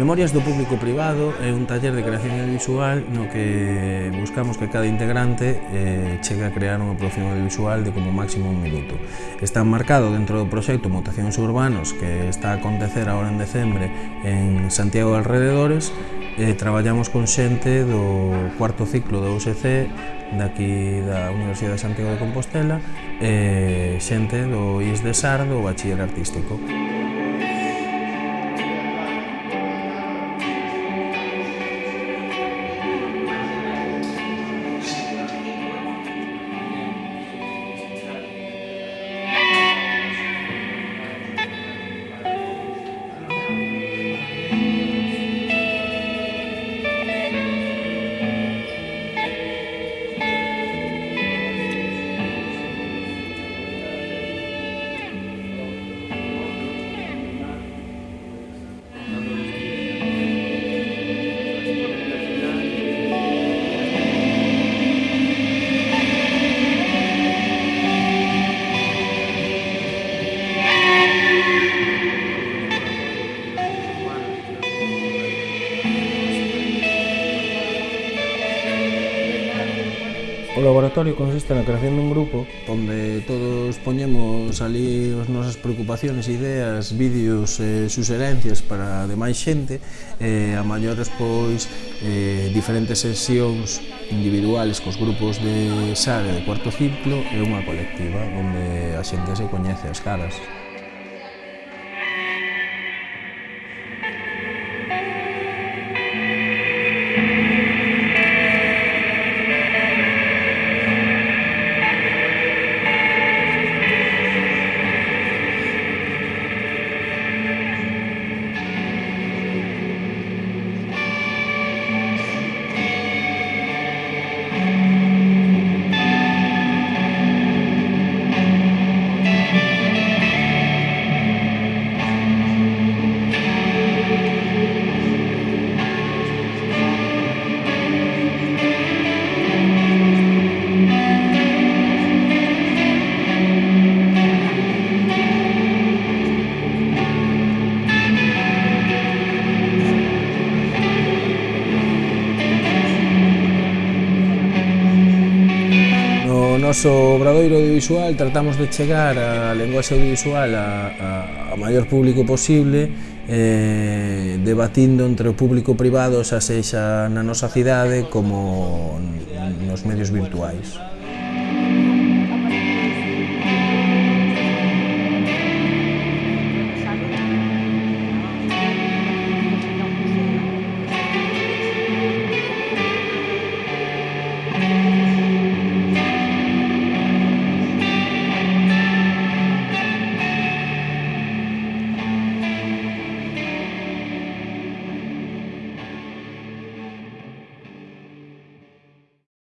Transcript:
Memorias do Público Privado é un taller de creación audiovisual no que buscamos que cada integrante eh, chegue a crear unha producción audiovisual de como máximo un minuto. Está marcado dentro do proxecto Mutacións Urbanos que está a acontecer agora en decembre en Santiago de Alrededores e eh, traballamos con xente do cuarto ciclo do UCC daqui da Universidade de Santiago de Compostela e eh, xente do IS de Sar do Bachiller Artístico. O laboratorio consiste na creación dun grupo onde todos poñemos ali as nosas preocupacións, ideas, vídeos, eh, suxerencias para demais xente e eh, a maiores pois eh, diferentes sesións individuales cos grupos de SARE de cuarto ciclo e unha colectiva onde a xente se coñece as caras. noso obradoiro audiovisual tratamos de chegar a lenguaxe audiovisual a, a, a maior público posible eh, debatindo entre o público privado xa sexa na nosa cidade como nos medios virtuais.